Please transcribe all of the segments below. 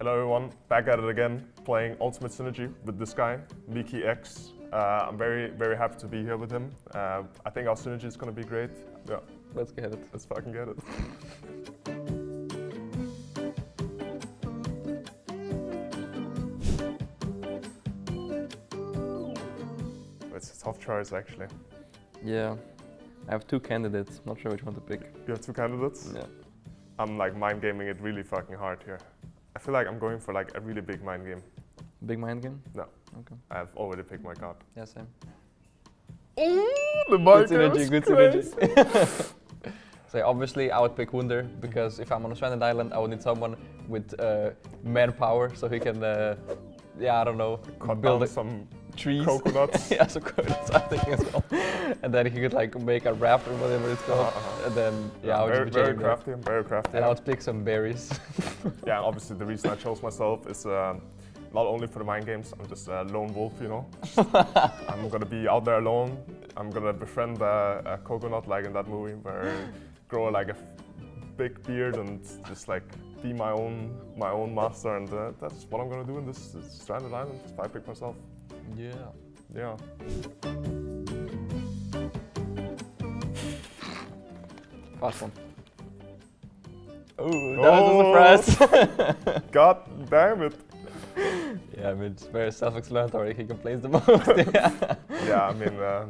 Hello everyone, back at it again, playing Ultimate Synergy with this guy, Mikyx. Uh, I'm very, very happy to be here with him. Uh, I think our synergy is gonna be great. Yeah, Let's get it. let's fucking get it. It's a tough choice actually. Yeah. I have two candidates. Not sure which one to pick. You have two candidates. Yeah. I'm like mind gaming it really fucking hard here. I feel like I'm going for like a really big mind game. Big mind game? No. Okay. I've already picked my card. Yeah, same. Oh, the Good synergy, good synergy. so obviously I would pick Wunder because if I'm on a stranded island, I would need someone with uh, manpower so he can, uh, yeah, I don't know, Cut build down some trees. coconuts. yeah, some coconuts, I think as well. and then he could like make a raft or whatever it's called. Uh-huh. And then, yeah, I would very, just be very crafty. Very crafty. And I would pick some berries. yeah, and obviously the reason I chose myself is uh, not only for the mind games. I'm just a lone wolf, you know. I'm gonna be out there alone. I'm gonna befriend a, a coconut like in that movie, where I grow like a big beard and just like be my own my own master. And uh, that's what I'm gonna do in this, this stranded island. If I pick myself, yeah. yeah. Fast one. Oh, Oh. that was a surprise. God damn it. yeah, I mean, it's very self-explanatory. He complains the most. yeah, Yeah, I mean, uh,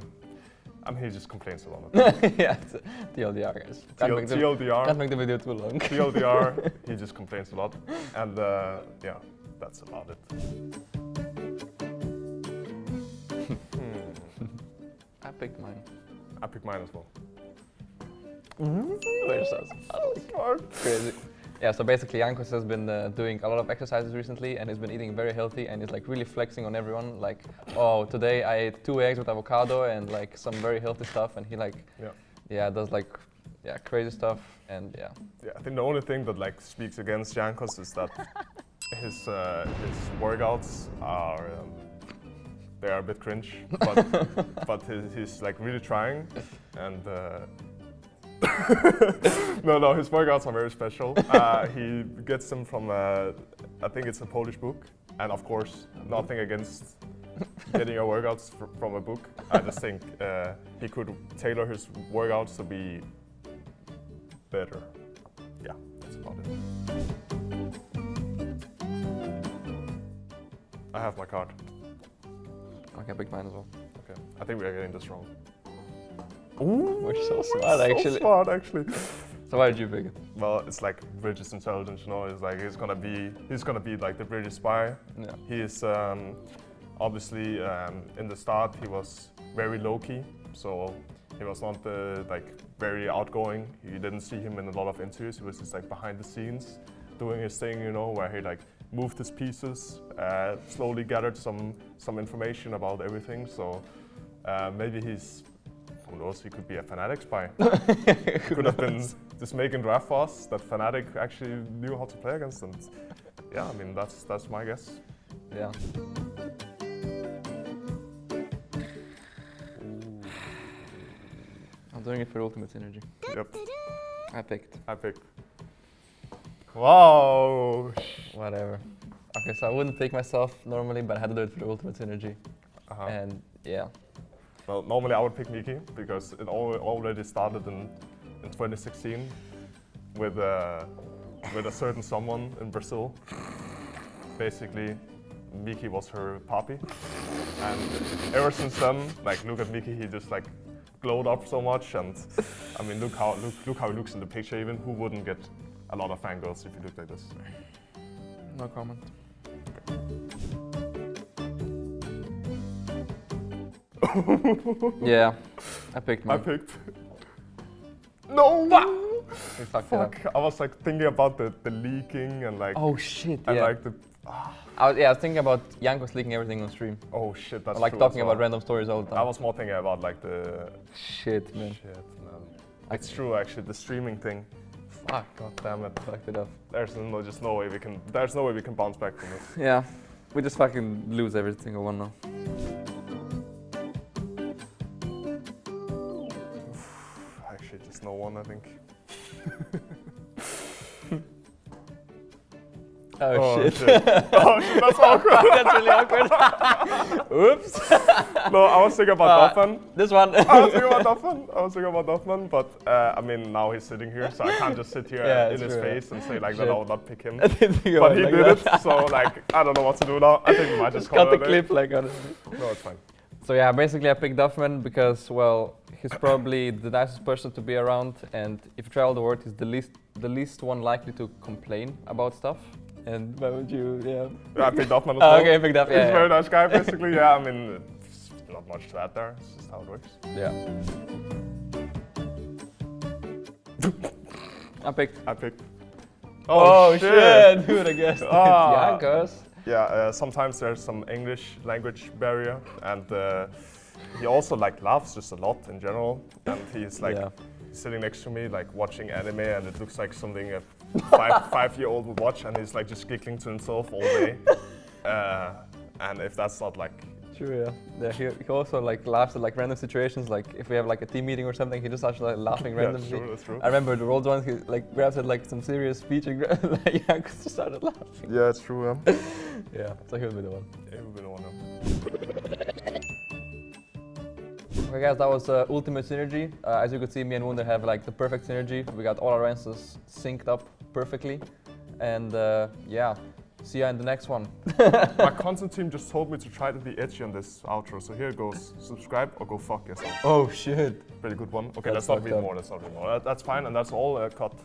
I mean he just complains a lot. yeah it's TLDR, guys. Can't, TL- make the, TLDR. can't make the video too long. TLDR, he just complains a lot. And uh, yeah, that's about it. Hmm. I picked mine. I pick mine as well. We're so smart. Crazy. Yeah, so basically Jankos has been uh, doing a lot of exercises recently and he's been eating very healthy and he's like really flexing on everyone. Like, oh, today I ate two eggs with avocado and like some very healthy stuff and he like, Yeah. yeah, does like, yeah, crazy stuff and yeah. Yeah, I think the only thing that like speaks against Jankos is that his uh, his workouts are um, they are a bit cringe, but but he's, he's like really trying, and uh, no no his workouts are very special. Uh, he gets them from uh, I think it's a Polish book, and of course nothing against getting your workouts fr- from a book. I just think uh, he could tailor his workouts to be better. Yeah, that's about it. I have my card. Okay, I picked mine as well. Okay, I think we are getting this wrong. We're so we're smart, so actually. smart, actually. So why did you pick it? Well, it's like British intelligence, you know. It's like he's gonna be, he's gonna be like the British spy. Yeah. He is um, obviously um, in the start he was very low key, so he was not uh, like very outgoing. You didn't see him in a lot of interviews. He was just like behind the scenes, doing his thing, you know, where he like moved his pieces, uh, slowly gathered some some information about everything. So uh, maybe he's who knows? He could be a Fnatic spy. could have been just making draft for us that Fnatic actually knew how to play against. And yeah, I mean that's that's my guess. Yeah. I'm doing it for ultimate synergy. Yep, I picked. I picked. Wow. Whatever. Okay, so I wouldn't pick myself normally, but I had to do it for the ultimate synergy. Uh-huh. And yeah. Well, normally I would pick Miki because it al- already started in, in 2016 with a, with a certain someone in Brazil. Basically, Miki was her puppy. And ever since then, like, look at Miki, he just like glowed up so much. And I mean, look how, look, look how he looks in the picture even. Who wouldn't get a lot of fangirls if he looked like this? No comment. Er yeah, I picked I picked. No! We fucked it up. Fuck, I was like thinking about the, the leaking and like, Oh shit, and yeah. like the, I was, yeah, I was thinking about Jankos leaking everything on stream. oh shit, that's like true talking about random stories all the time. I was more thinking about like the Shit, man. shit, man. It's true actually, the streaming thing. Fuck, God damn it. fucked it up. There's no, just no way we can, there's no way we can bounce back from this. Yeah, we just fucking lose every single one now. Actually, just no one, I think. Oh, shit. oh shit, that's awkward. That's really awkward. Oops. no, I was thinking about Uh. This one. I was thinking about Doffman. I was thinking about Doffman, but uh, I mean now he's sitting here, so I can't just sit here Yeah, in his true, face and say like that I would not pick him. I didn't think but he like did that. it, so like I don't know what to do now. I think we might just Just call cut it the clip, like honestly. No, it's fine. So yeah, basically I picked Duffman because well, he's probably the nicest person to be around, and if you travel the world, he's the least the least one likely to complain about stuff. And why would you? Yeah. Yeah, I picked Doffman as Oh, well. okay, picked up. He's Yeah. a very yeah. nice guy, basically. yeah, I mean, it's not much to add there. It's just how it works. Yeah. I picked. I picked. Oh, shit. dude! I guess. Ah. Jankos. Yeah, uh, sometimes there's some English language barrier, and uh, he also like laughs just a lot in general. And he's like Yeah. Sitting next to me, like watching anime, and it looks like something a five five year old would watch, and he's like just giggling to himself all day. Uh, and if that's not like True. Yeah. Yeah. He, he also like laughs at like random situations. Like if we have like a team meeting or something, he just starts like laughing randomly. that's true, that's true. I remember the old one. He like grabs at like some serious speech and gra- like Jankos just started laughing. Yeah, it's true. Yeah. Yeah. So he'll be the one. yeah we've been on him. Okay guys, that was uh, Ultimate Synergy. Uh, as you could see, me and Wunder have like the perfect synergy. We got all our answers synced up perfectly. And uh, yeah, see ya in the next one. My content team just told me to try to be edgy on this outro, so here it goes. Subscribe or go fuck yourself. Oh shit. Pretty good one. Okay, That's let's not read up. more. Let's not read more. That, that's fine, and that's all uh, cut.